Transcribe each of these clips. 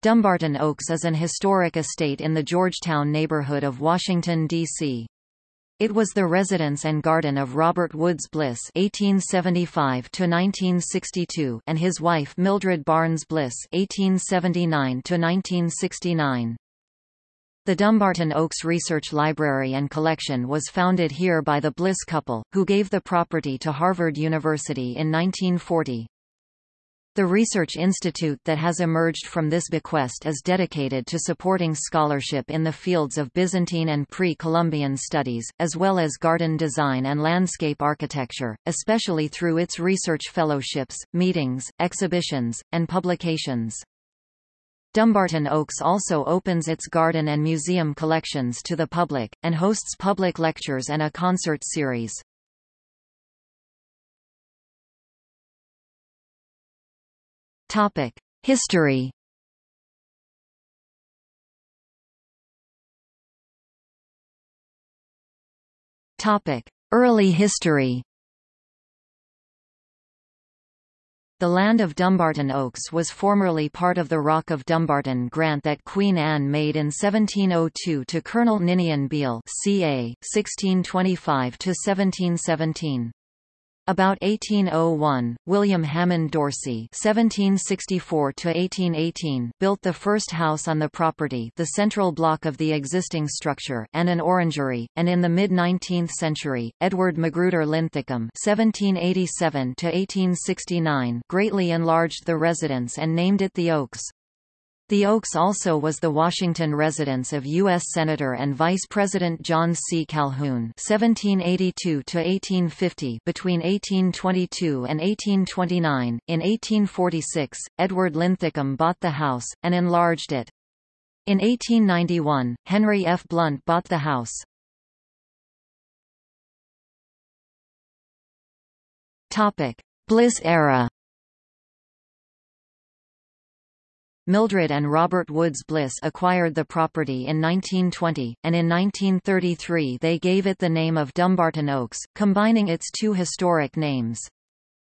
Dumbarton Oaks is an historic estate in the Georgetown neighborhood of Washington, D.C. It was the residence and garden of Robert Woods Bliss (1875–1962) and his wife Mildred Barnes Bliss (1879–1969). The Dumbarton Oaks Research Library and Collection was founded here by the Bliss couple, who gave the property to Harvard University in 1940. The research institute that has emerged from this bequest is dedicated to supporting scholarship in the fields of Byzantine and pre-Columbian studies, as well as garden design and landscape architecture, especially through its research fellowships, meetings, exhibitions, and publications. Dumbarton Oaks also opens its garden and museum collections to the public, and hosts public lectures and a concert series. Topic: History. Topic: Early history. The land of Dumbarton Oaks was formerly part of the Rock of Dumbarton grant that Queen Anne made in 1702 to Colonel Ninian Beall ca. 1625–1717. About 1801, William Hammond Dorsey (1764–1818) built the first house on the property, the central block of the existing structure, and an orangery. And in the mid-19th century, Edward Magruder Linthicum (1787–1869) greatly enlarged the residence and named it the Oaks. The Oaks also was the Washington residence of U.S. Senator and Vice President John C. Calhoun (1782–1850). Between 1822 and 1829, in 1846, Edward Linthicum bought the house and enlarged it. In 1891, Henry F. Blunt bought the house. Topic: Bliss era. Mildred and Robert Woods Bliss acquired the property in 1920, and in 1933 they gave it the name of Dumbarton Oaks, combining its two historic names.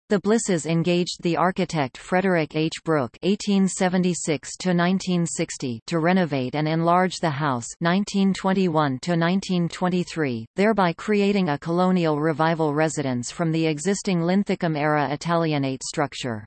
The Blisses engaged the architect Frederick H. Brooke (1876–1960) to renovate and enlarge the house (1921–1923), thereby creating a colonial revival residence from the existing Linthicum-era Italianate structure.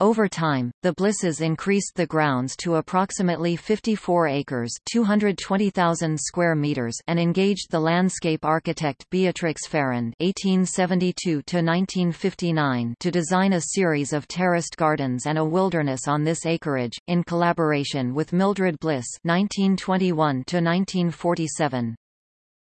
Over time, the Blisses increased the grounds to approximately 54 acres 220,000 square meters and engaged the landscape architect Beatrix Farrand (1872–1959) to design a series of terraced gardens and a wilderness on this acreage, in collaboration with Mildred Bliss (1921–1947).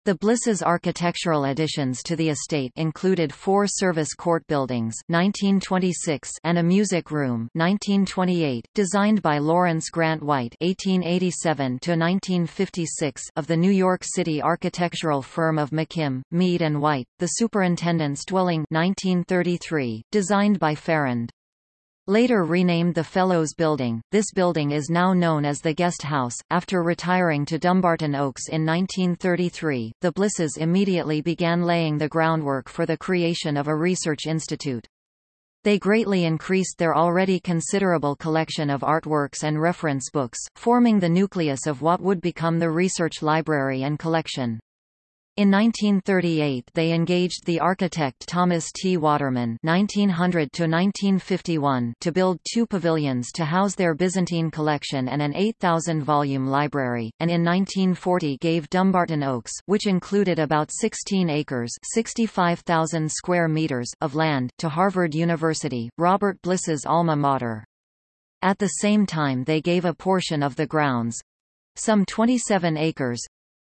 The Blisses' architectural additions to the estate included four service court buildings 1926 and a music room 1928, designed by Lawrence Grant White (1887–1956) of the New York City architectural firm of McKim, Mead and White. The superintendent's dwelling 1933, designed by Farrand. Later renamed the Fellows Building, this building is now known as the Guest House. After retiring to Dumbarton Oaks in 1933, the Blisses immediately began laying the groundwork for the creation of a research institute. They greatly increased their already considerable collection of artworks and reference books, forming the nucleus of what would become the research library and collection. In 1938 they engaged the architect Thomas T. Waterman (1900–1951) to build two pavilions to house their Byzantine collection and an 8,000-volume library, and in 1940 gave Dumbarton Oaks, which included about 16 acres (65,000 square meters) of land, to Harvard University, Robert Bliss's alma mater. At the same time they gave a portion of the grounds—some 27 acres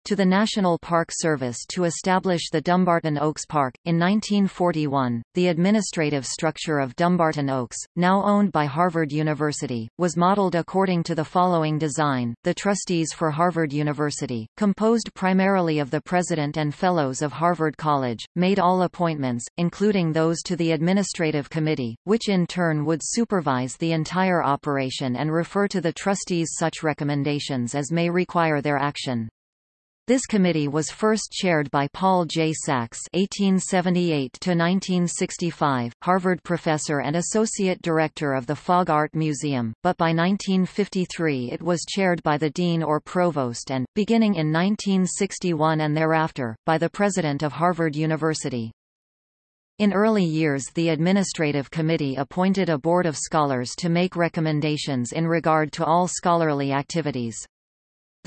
to the National Park Service to establish the Dumbarton Oaks Park. In 1941, the administrative structure of Dumbarton Oaks, now owned by Harvard University, was modeled according to the following design. The trustees for Harvard University, composed primarily of the president and fellows of Harvard College, made all appointments, including those to the administrative committee, which in turn would supervise the entire operation and refer to the trustees such recommendations as may require their action. This committee was first chaired by Paul J. Sachs (1878–1965), Harvard professor and associate director of the Fogg Art Museum, but by 1953 it was chaired by the dean or provost and, beginning in 1961 and thereafter, by the president of Harvard University. In early years the Administrative Committee appointed a board of scholars to make recommendations in regard to all scholarly activities.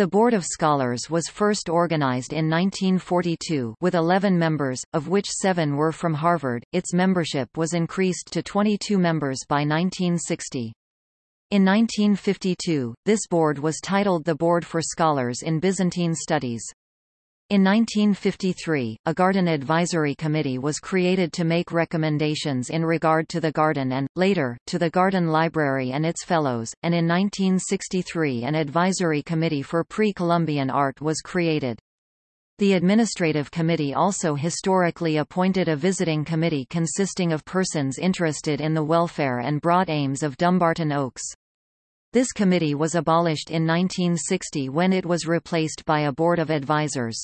The Board of Scholars was first organized in 1942 with 11 members, of which seven were from Harvard. Its membership was increased to 22 members by 1960. In 1952, this board was titled the Board for Scholars in Byzantine Studies. In 1953, a Garden Advisory Committee was created to make recommendations in regard to the garden and, later, to the Garden Library and its fellows, and in 1963 an Advisory Committee for Pre-Columbian Art was created. The Administrative Committee also historically appointed a visiting committee consisting of persons interested in the welfare and broad aims of Dumbarton Oaks. This committee was abolished in 1960 when it was replaced by a board of advisors.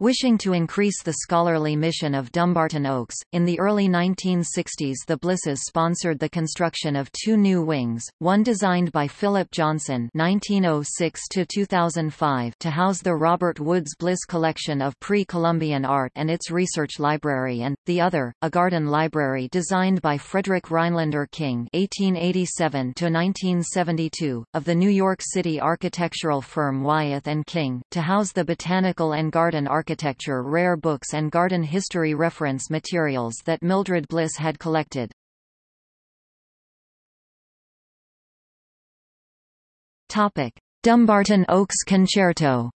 Wishing to increase the scholarly mission of Dumbarton Oaks, in the early 1960s the Blisses sponsored the construction of two new wings, one designed by Philip Johnson (1906–2005) to house the Robert Woods Bliss collection of pre-Columbian art and its research library, and the other, a garden library designed by Frederick Rhinelander King (1887–1972) of the New York City architectural firm Wyeth King, to house the botanical and garden architecture architecture rare books and garden history reference materials that Mildred Bliss had collected. Topic. Dumbarton Oaks Concerto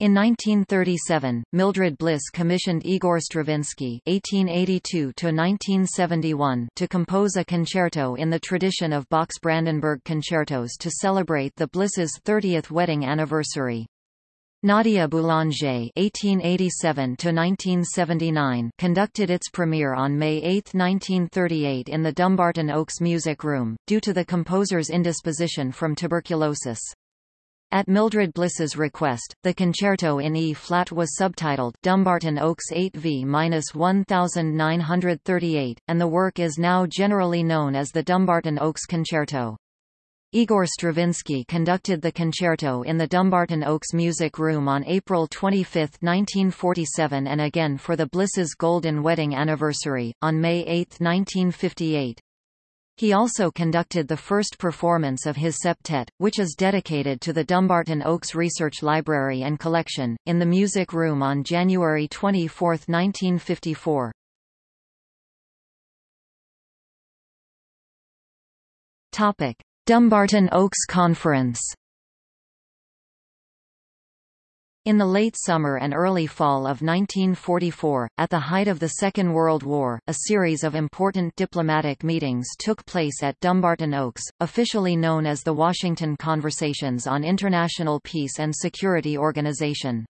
In 1937, Mildred Bliss commissioned Igor Stravinsky (1882–1971) to compose a concerto in the tradition of Bach's Brandenburg concertos to celebrate the Blisses' 30th wedding anniversary. Nadia Boulanger (1887–1979) conducted its premiere on May 8, 1938, in the Dumbarton Oaks Music Room, due to the composer's indisposition from tuberculosis. At Mildred Bliss's request, the concerto in E-flat was subtitled Dumbarton Oaks 8V-1938, and the work is now generally known as the Dumbarton Oaks Concerto. Igor Stravinsky conducted the concerto in the Dumbarton Oaks Music Room on April 25, 1947 and again for the Bliss's Golden Wedding Anniversary, on May 8, 1958. He also conducted the first performance of his septet, which is dedicated to the Dumbarton Oaks Research Library and Collection, in the Music Room on January 24, 1954. Topic. Dumbarton Oaks Conference In the late summer and early fall of 1944, at the height of the Second World War, a series of important diplomatic meetings took place at Dumbarton Oaks, officially known as the Washington Conversations on International Peace and Security Organization.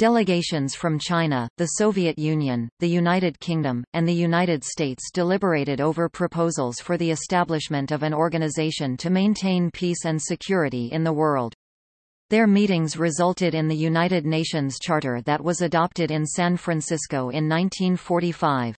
Delegations from China, the Soviet Union, the United Kingdom, and the United States deliberated over proposals for the establishment of an organization to maintain peace and security in the world. Their meetings resulted in the United Nations Charter that was adopted in San Francisco in 1945.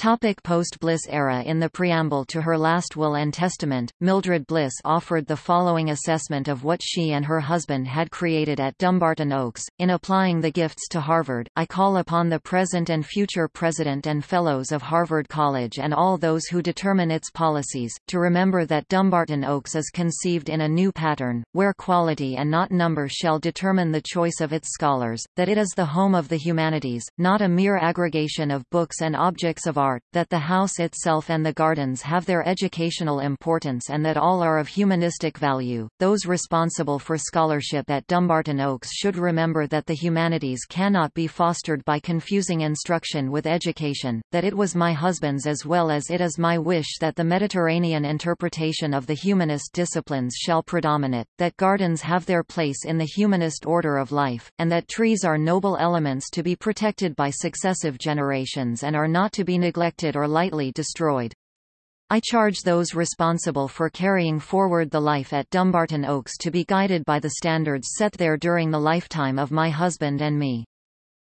Post-Bliss era In the preamble to her last will and testament, Mildred Bliss offered the following assessment of what she and her husband had created at Dumbarton Oaks. In applying the gifts to Harvard, I call upon the present and future president and fellows of Harvard College and all those who determine its policies, to remember that Dumbarton Oaks is conceived in a new pattern, where quality and not number shall determine the choice of its scholars, that it is the home of the humanities, not a mere aggregation of books and objects of art art, that the house itself and the gardens have their educational importance and that all are of humanistic value. Those responsible for scholarship at Dumbarton Oaks should remember that the humanities cannot be fostered by confusing instruction with education, that it was my husband's as well as it is my wish that the Mediterranean interpretation of the humanist disciplines shall predominate, that gardens have their place in the humanist order of life, and that trees are noble elements to be protected by successive generations and are not to be neglected neglected or lightly destroyed. I charge those responsible for carrying forward the life at Dumbarton Oaks to be guided by the standards set there during the lifetime of my husband and me.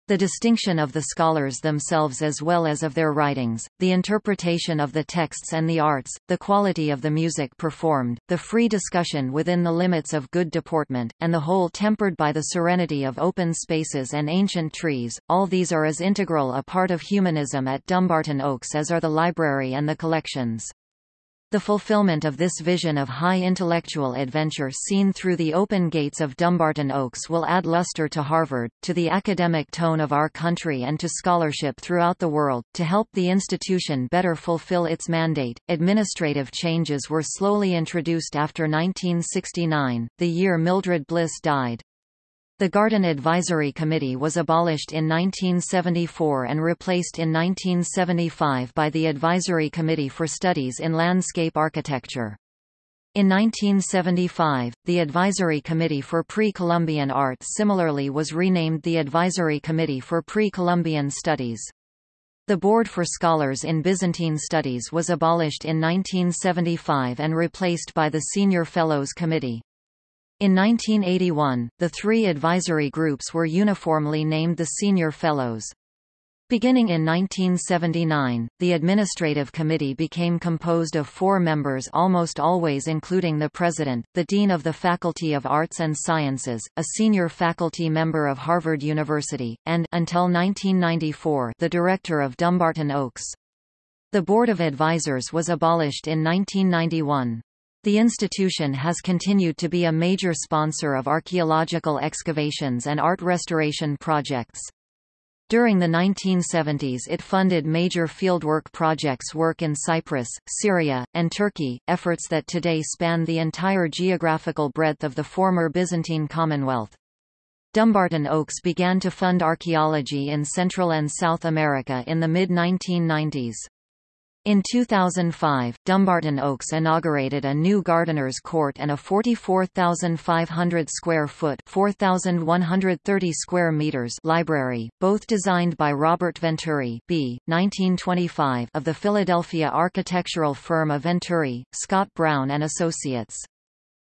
The distinction of the scholars themselves as well as of their writings, the interpretation of the texts and the arts, the quality of the music performed, the free discussion within the limits of good deportment, and the whole tempered by the serenity of open spaces and ancient trees, all these are as integral a part of humanism at Dumbarton Oaks as are the library and the collections. The fulfillment of this vision of high intellectual adventure seen through the open gates of Dumbarton Oaks will add luster to Harvard, to the academic tone of our country and to scholarship throughout the world. To help the institution better fulfill its mandate, administrative changes were slowly introduced after 1969, the year Mildred Bliss died. The Garden Advisory Committee was abolished in 1974 and replaced in 1975 by the Advisory Committee for Studies in Landscape Architecture. In 1975, the Advisory Committee for Pre-Columbian Art similarly was renamed the Advisory Committee for Pre-Columbian Studies. The Board for Scholars in Byzantine Studies was abolished in 1975 and replaced by the Senior Fellows Committee. In 1981, the three advisory groups were uniformly named the Senior Fellows. Beginning in 1979, the Administrative Committee became composed of four members almost always including the President, the Dean of the Faculty of Arts and Sciences, a senior faculty member of Harvard University, and until 1994, the Director of Dumbarton Oaks. The Board of Advisors was abolished in 1991. The institution has continued to be a major sponsor of archaeological excavations and art restoration projects. During the 1970s it funded major fieldwork projects work in Cyprus, Syria, and Turkey, efforts that today span the entire geographical breadth of the former Byzantine Commonwealth. Dumbarton Oaks began to fund archaeology in Central and South America in the mid-1990s. In 2005, Dumbarton Oaks inaugurated a new gardener's court and a 44,500 square foot 4,130 square meters library, both designed by Robert Venturi B. 1925 of the Philadelphia architectural firm of Venturi, Scott Brown and Associates.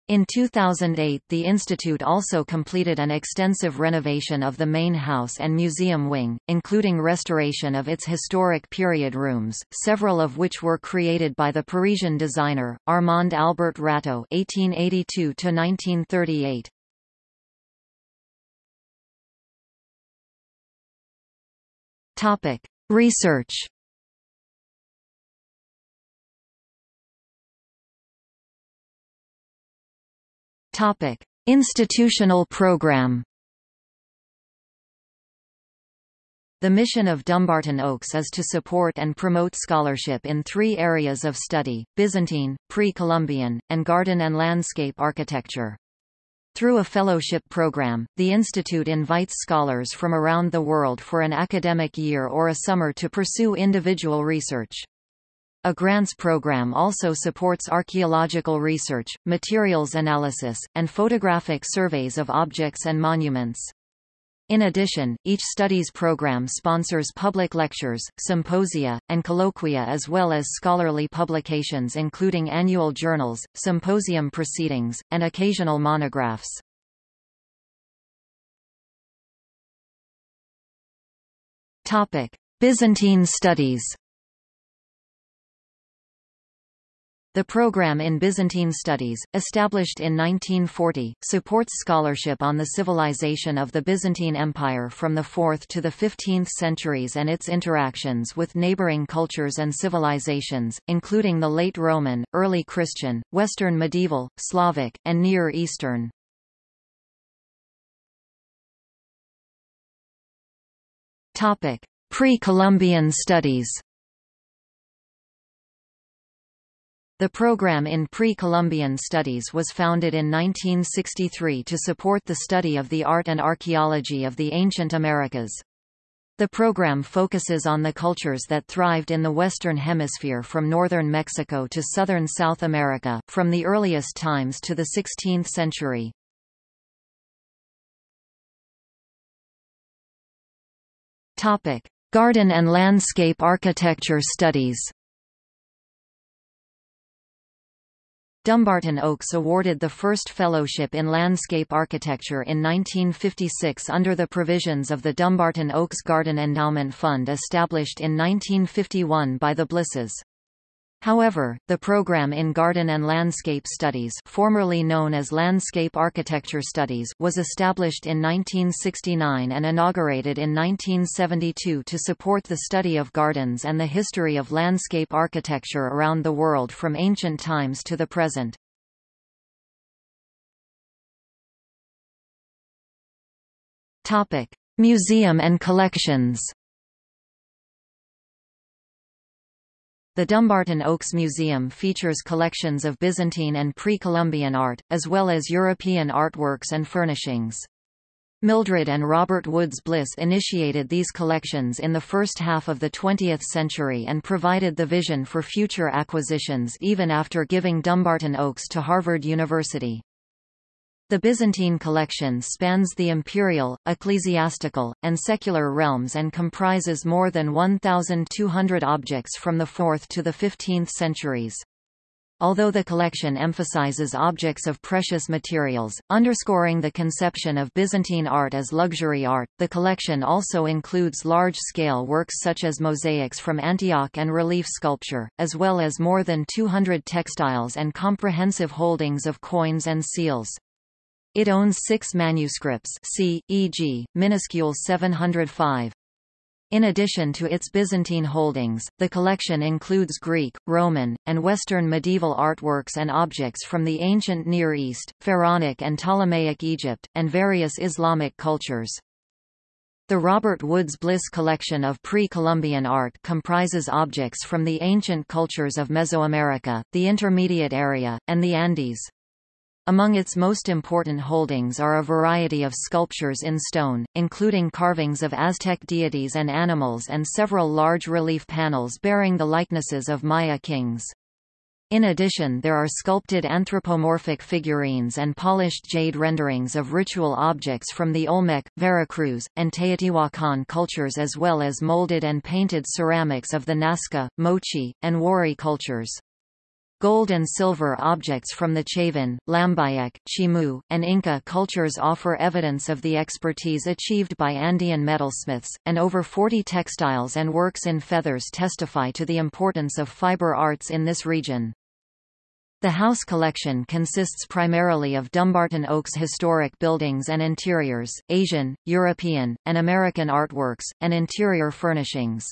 In 2008 the institute also completed an extensive renovation of the main house and museum wing, including restoration of its historic period rooms, several of which were created by the Parisian designer, Armand Albert Rateau (1882–1938). Topic: Research. Topic: Institutional program. The mission of Dumbarton Oaks is to support and promote scholarship in three areas of study, Byzantine, pre-Columbian, and garden and landscape architecture. Through a fellowship program, the institute invites scholars from around the world for an academic year or a summer to pursue individual research. A grants program also supports archaeological research, materials analysis, and photographic surveys of objects and monuments. In addition, each studies program sponsors public lectures, symposia, and colloquia as well as scholarly publications including annual journals, symposium proceedings, and occasional monographs. Byzantine studies The program in Byzantine Studies, established in 1940, supports scholarship on the civilization of the Byzantine Empire from the 4th to the 15th centuries and its interactions with neighboring cultures and civilizations, including the late Roman, early Christian, Western medieval, Slavic, and Near Eastern. Pre-Columbian studies The program in pre-Columbian studies was founded in 1963 to support the study of the art and archaeology of the ancient Americas. The program focuses on the cultures that thrived in the Western Hemisphere from northern Mexico to southern South America, from the earliest times to the 16th century. Garden and landscape architecture studies Dumbarton Oaks awarded the first fellowship in landscape architecture in 1956 under the provisions of the Dumbarton Oaks Garden Endowment Fund established in 1951 by the Blisses. However, the program in Garden and Landscape Studies formerly known as Landscape Architecture Studies was established in 1969 and inaugurated in 1972 to support the study of gardens and the history of landscape architecture around the world from ancient times to the present. Museum and collections The Dumbarton Oaks Museum features collections of Byzantine and pre-Columbian art, as well as European artworks and furnishings. Mildred and Robert Woods Bliss initiated these collections in the first half of the 20th century and provided the vision for future acquisitions even after giving Dumbarton Oaks to Harvard University. The Byzantine collection spans the imperial, ecclesiastical, and secular realms and comprises more than 1,200 objects from the 4th to the 15th centuries. Although the collection emphasizes objects of precious materials, underscoring the conception of Byzantine art as luxury art, the collection also includes large-scale works such as mosaics from Antioch and relief sculpture, as well as more than 200 textiles and comprehensive holdings of coins and seals. It owns six manuscripts c. e.g., minuscule 705. In addition to its Byzantine holdings, the collection includes Greek, Roman, and Western medieval artworks and objects from the ancient Near East, Pharaonic and Ptolemaic Egypt, and various Islamic cultures. The Robert Woods Bliss collection of pre-Columbian art comprises objects from the ancient cultures of Mesoamerica, the Intermediate Area, and the Andes. Among its most important holdings are a variety of sculptures in stone, including carvings of Aztec deities and animals and several large relief panels bearing the likenesses of Maya kings. In addition there are sculpted anthropomorphic figurines and polished jade renderings of ritual objects from the Olmec, Veracruz, and Teotihuacan cultures as well as molded and painted ceramics of the Nazca, Moche, and Wari cultures. Gold and silver objects from the Chavín, Lambayeque, Chimu, and Inca cultures offer evidence of the expertise achieved by Andean metalsmiths, and over 40 textiles and works in feathers testify to the importance of fiber arts in this region. The house collection consists primarily of Dumbarton Oaks historic buildings and interiors, Asian, European, and American artworks, and interior furnishings.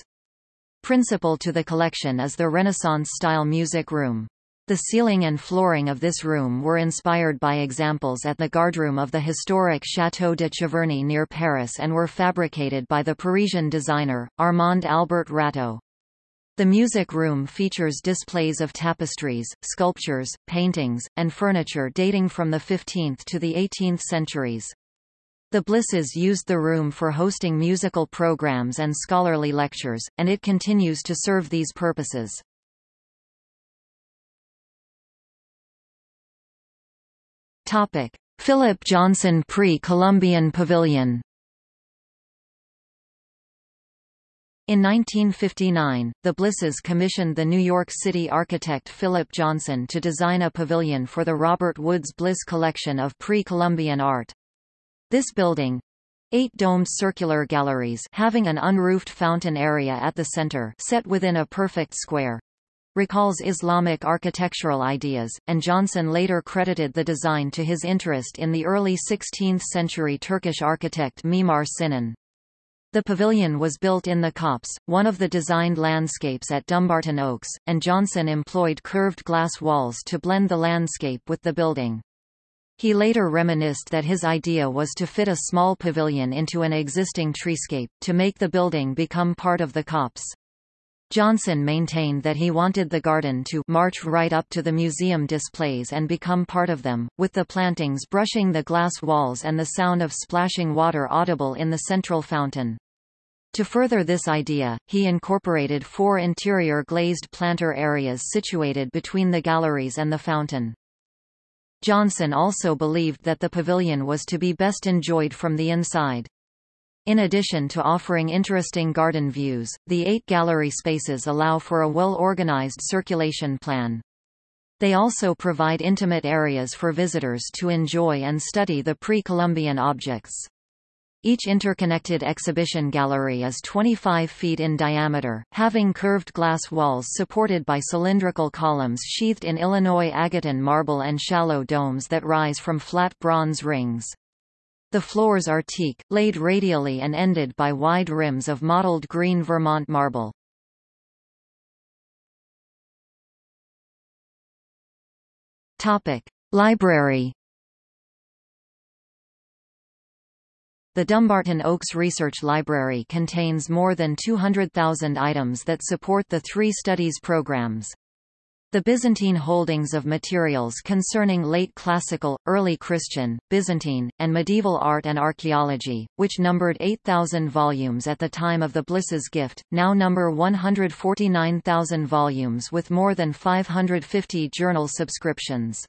Principal to the collection is the Renaissance-style music room. The ceiling and flooring of this room were inspired by examples at the guardroom of the historic Château de Cheverny near Paris and were fabricated by the Parisian designer, Armand Albert Rateau. The music room features displays of tapestries, sculptures, paintings, and furniture dating from the 15th to the 18th centuries. The Blisses used the room for hosting musical programs and scholarly lectures, and it continues to serve these purposes. Topic: Philip Johnson Pre-Columbian Pavilion. In 1959, the Blisses commissioned the New York City architect Philip Johnson to design a pavilion for the Robert Woods Bliss collection of pre-Columbian art. This building, Eight domed circular galleries having an unroofed fountain area at the center set within a perfect square, recalls Islamic architectural ideas, and Johnson later credited the design to his interest in the early 16th-century Turkish architect Mimar Sinan. The pavilion was built in the copse, one of the designed landscapes at Dumbarton Oaks, and Johnson employed curved glass walls to blend the landscape with the building. He later reminisced that his idea was to fit a small pavilion into an existing treescape, to make the building become part of the copse. Johnson maintained that he wanted the garden to march right up to the museum displays and become part of them, with the plantings brushing the glass walls and the sound of splashing water audible in the central fountain. To further this idea, he incorporated four interior glazed planter areas situated between the galleries and the fountain. Johnson also believed that the pavilion was to be best enjoyed from the inside. In addition to offering interesting garden views, the eight gallery spaces allow for a well-organized circulation plan. They also provide intimate areas for visitors to enjoy and study the pre-Columbian objects. Each interconnected exhibition gallery is 25 feet in diameter, having curved glass walls supported by cylindrical columns sheathed in Illinois Agaton marble and shallow domes that rise from flat bronze rings. The floors are teak, laid radially and ended by wide rims of mottled green Vermont marble. Topic: Library. The Dumbarton Oaks Research Library contains more than 200,000 items that support the three studies programs. The Byzantine holdings of materials concerning late classical, early Christian, Byzantine, and medieval art and archaeology, which numbered 8,000 volumes at the time of the Bliss's gift, now number 149,000 volumes with more than 550 journal subscriptions.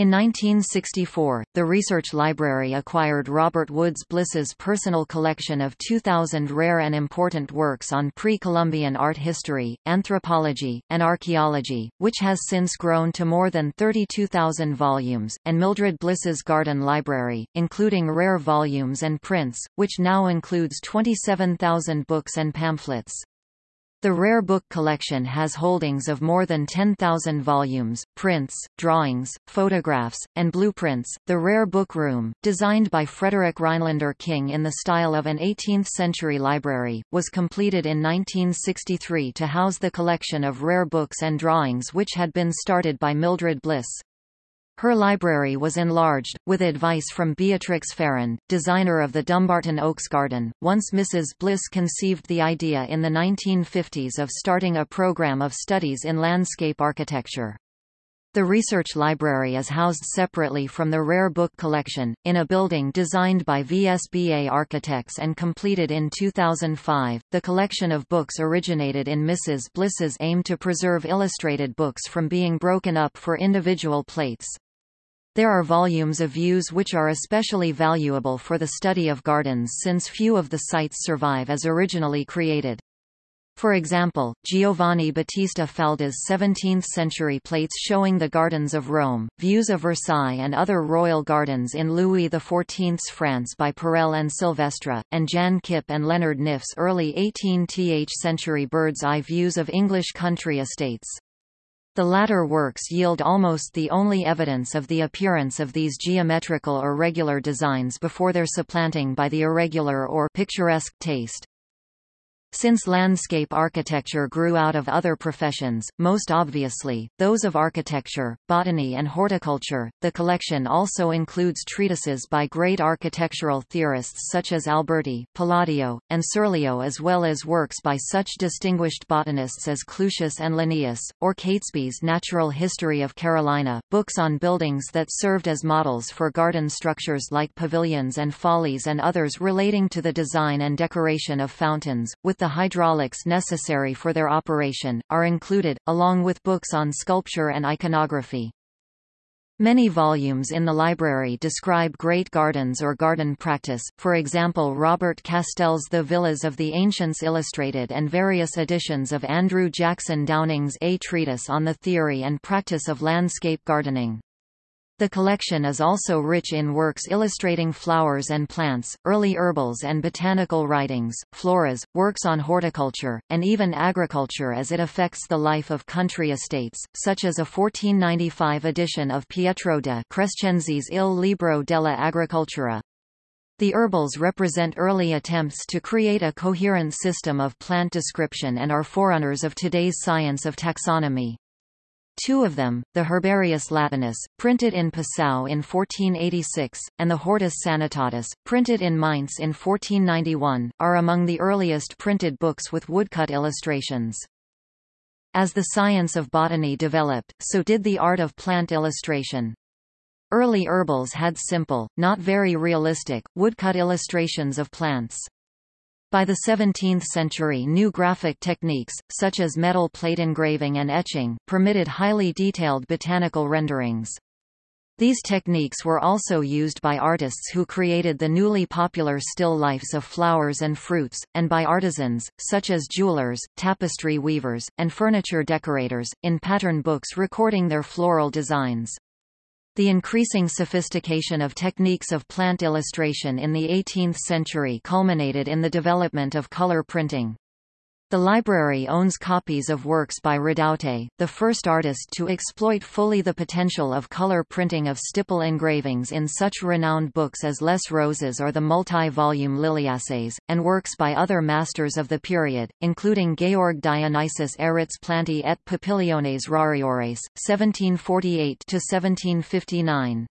In 1964, the Research Library acquired Robert Woods Bliss's personal collection of 2,000 rare and important works on pre-Columbian art history, anthropology, and archaeology, which has since grown to more than 32,000 volumes, and Mildred Bliss's Garden Library, including rare volumes and prints, which now includes 27,000 books and pamphlets. The Rare Book Collection has holdings of more than 10,000 volumes, prints, drawings, photographs, and blueprints. The Rare Book Room, designed by Frederick Rhinelander King in the style of an 18th-century library, was completed in 1963 to house the collection of rare books and drawings which had been started by Mildred Bliss. Her library was enlarged, with advice from Beatrix Farrand, designer of the Dumbarton Oaks Garden. Once Mrs. Bliss conceived the idea in the 1950s of starting a program of studies in landscape architecture. The research library is housed separately from the rare book collection, in a building designed by VSBA architects and completed in 2005. The collection of books originated in Mrs. Bliss's aim to preserve illustrated books from being broken up for individual plates. There are volumes of views which are especially valuable for the study of gardens since few of the sites survive as originally created. For example, Giovanni Battista Falda's 17th-century plates showing the gardens of Rome, views of Versailles and other royal gardens in Louis XIV's France by Perelle and Silvestre, and Jan Kip and Leonard Knyff's early 18th century bird's-eye views of English country estates. The latter works yield almost the only evidence of the appearance of these geometrical or regular designs before their supplanting by the irregular or picturesque taste. Since landscape architecture grew out of other professions, most obviously, those of architecture, botany and horticulture, the collection also includes treatises by great architectural theorists such as Alberti, Palladio, and Serlio as well as works by such distinguished botanists as Clusius and Linnaeus, or Catesby's Natural History of Carolina, books on buildings that served as models for garden structures like pavilions and follies and others relating to the design and decoration of fountains, with the hydraulics necessary for their operation, are included, along with books on sculpture and iconography. Many volumes in the library describe great gardens or garden practice, for example Robert Castell's The Villas of the Ancients Illustrated and various editions of Andrew Jackson Downing's A Treatise on the Theory and Practice of Landscape Gardening. The collection is also rich in works illustrating flowers and plants, early herbals and botanical writings, floras, works on horticulture, and even agriculture as it affects the life of country estates, such as a 1495 edition of Pietro de Crescenzi's Il Libro della Agricoltura. The herbals represent early attempts to create a coherent system of plant description and are forerunners of today's science of taxonomy. Two of them, the Herbarius Latinus, printed in Passau in 1486, and the Hortus Sanitatis, printed in Mainz in 1491, are among the earliest printed books with woodcut illustrations. As the science of botany developed, so did the art of plant illustration. Early herbals had simple, not very realistic, woodcut illustrations of plants. By the 17th century new graphic techniques, such as metal plate engraving and etching, permitted highly detailed botanical renderings. These techniques were also used by artists who created the newly popular still lifes of flowers and fruits, and by artisans, such as jewelers, tapestry weavers, and furniture decorators, in pattern books recording their floral designs. The increasing sophistication of techniques of plant illustration in the 18th century culminated in the development of color printing. The library owns copies of works by Redoute, the first artist to exploit fully the potential of color printing of stipple engravings in such renowned books as Les Roses or the multi-volume Liliaces, and works by other masters of the period, including Georg Dionysius Ehret's Plantae et Papiliones Rariores, 1748–1759.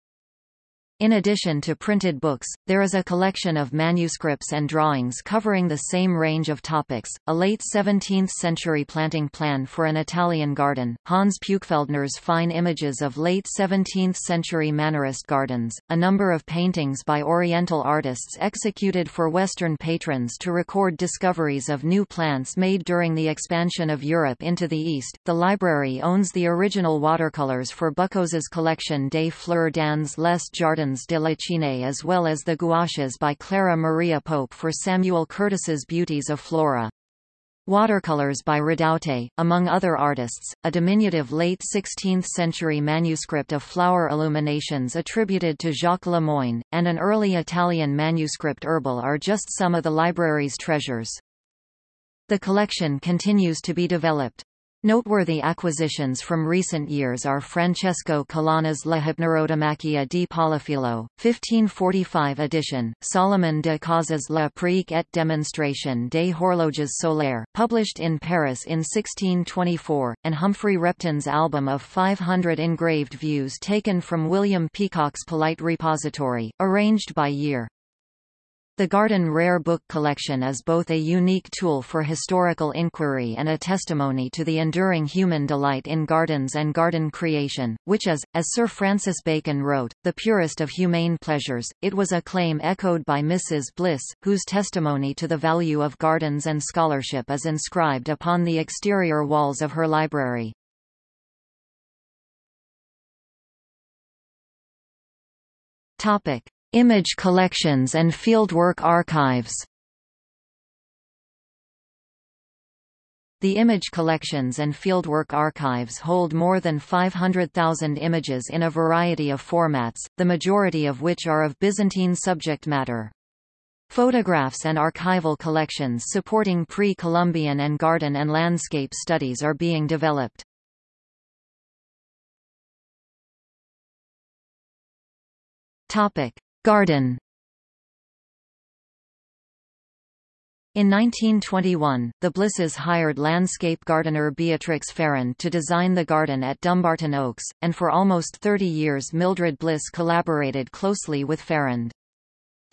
In addition to printed books, there is a collection of manuscripts and drawings covering the same range of topics. A late 17th century planting plan for an Italian garden, Hans Puechfeldner's fine images of late 17th century Mannerist gardens, a number of paintings by Oriental artists executed for Western patrons to record discoveries of new plants made during the expansion of Europe into the East. The library owns the original watercolors for Buc'hoz's collection des Fleurs dans les Jardins de la Chine as well as the gouaches by Clara Maria Pope for Samuel Curtis's Beauties of Flora. Watercolors by Redoute, among other artists, a diminutive late 16th-century manuscript of flower illuminations attributed to Jacques Lemoyne, and an early Italian manuscript herbal are just some of the library's treasures. The collection continues to be developed. Noteworthy acquisitions from recent years are Francesco Colonna's La Hypnerotomachia di Poliphilo, 1545 edition, Salomon de Caus's La Prique et démonstration des horloges solaires, published in Paris in 1624, and Humphrey Repton's album of 500 engraved views taken from William Peacock's Polite Repository, arranged by year. The Garden Rare Book Collection is both a unique tool for historical inquiry and a testimony to the enduring human delight in gardens and garden creation, which is, as Sir Francis Bacon wrote, the purest of humane pleasures. It was a claim echoed by Mrs. Bliss, whose testimony to the value of gardens and scholarship is inscribed upon the exterior walls of her library. Topic. Image collections and fieldwork archives The image collections and fieldwork archives hold more than 500,000 images in a variety of formats, the majority of which are of Byzantine subject matter. Photographs and archival collections supporting pre-Columbian and garden and landscape studies are being developed. Topic: Garden In 1921, the Blisses hired landscape gardener Beatrix Farrand to design the garden at Dumbarton Oaks, and for almost 30 years Mildred Bliss collaborated closely with Farrand.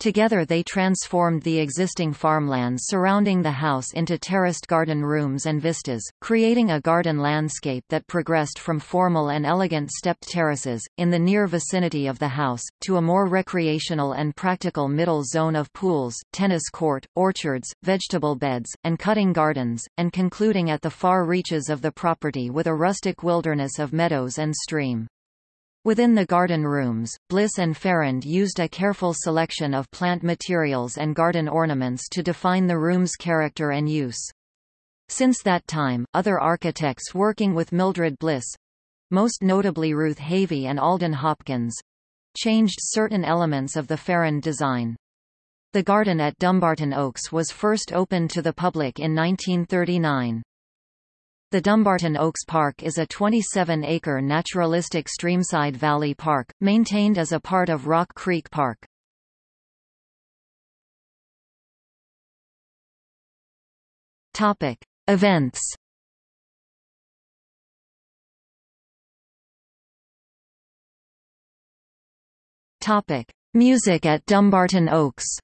Together they transformed the existing farmlands surrounding the house into terraced garden rooms and vistas, creating a garden landscape that progressed from formal and elegant stepped terraces, in the near vicinity of the house, to a more recreational and practical middle zone of pools, tennis court, orchards, vegetable beds, and cutting gardens, and concluding at the far reaches of the property with a rustic wilderness of meadows and stream. Within the garden rooms, Bliss and Farrand used a careful selection of plant materials and garden ornaments to define the room's character and use. Since that time, other architects working with Mildred Bliss—most notably Ruth Havey and Alden Hopkins—changed certain elements of the Farrand design. The garden at Dumbarton Oaks was first opened to the public in 1939. The Dumbarton Oaks Park is a 27-acre naturalistic streamside valley park, maintained as a part of Rock Creek Park. Topic: Events. Topic: Music at Dumbarton Oaks.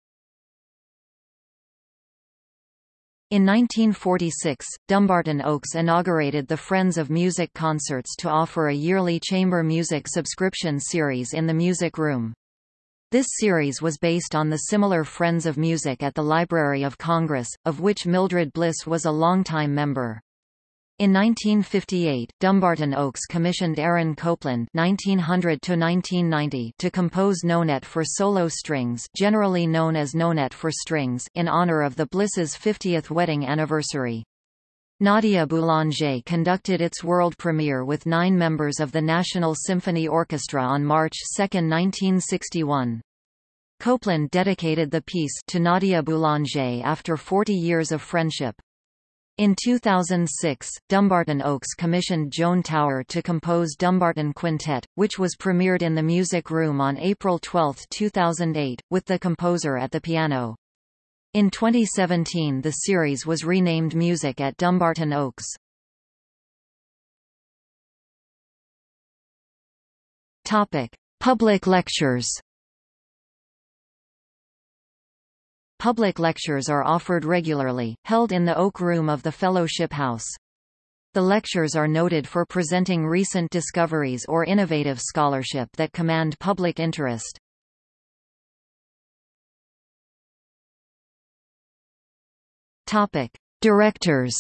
In 1946, Dumbarton Oaks inaugurated the Friends of Music concerts to offer a yearly chamber music subscription series in the Music Room. This series was based on the similar Friends of Music at the Library of Congress, of which Mildred Bliss was a longtime member. In 1958, Dumbarton Oaks commissioned Aaron Copland (1900–1990) to compose Nonet for solo strings, generally known as Nonet for strings, in honor of the Blisses' 50th wedding anniversary. Nadia Boulanger conducted its world premiere with nine members of the National Symphony Orchestra on March 2, 1961. Copland dedicated the piece to Nadia Boulanger after 40 years of friendship. In 2006, Dumbarton Oaks commissioned Joan Tower to compose Dumbarton Quintet, which was premiered in the Music Room on April 12, 2008, with the composer at the piano. In 2017 the series was renamed Music at Dumbarton Oaks. Public lectures Public lectures are offered regularly, held in the Oak Room of the Fellowship House. The lectures are noted for presenting recent discoveries or innovative scholarship that command public interest. Topic: Directors.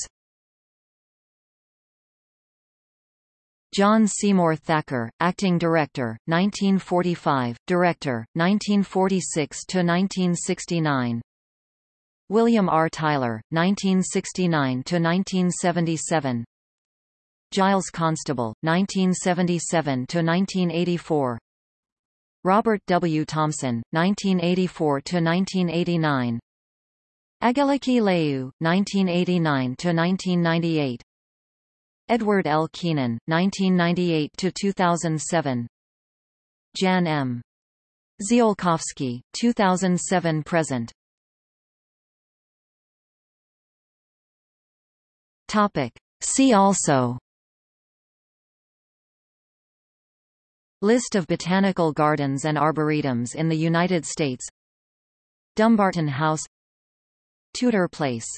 John Seymour Thacher, acting director, 1945, director, 1946 to 1969. William R. Tyler, 1969–1977 Giles Constable, 1977–1984 Robert W. Thomson, 1984–1989 Angeliki Laiou, 1989–1998 Edward L. Keenan, 1998–2007 Jan M. Ziolkowski, 2007–present Topic. See also. List of botanical gardens and arboretums in the United States. Dumbarton House. Tudor Place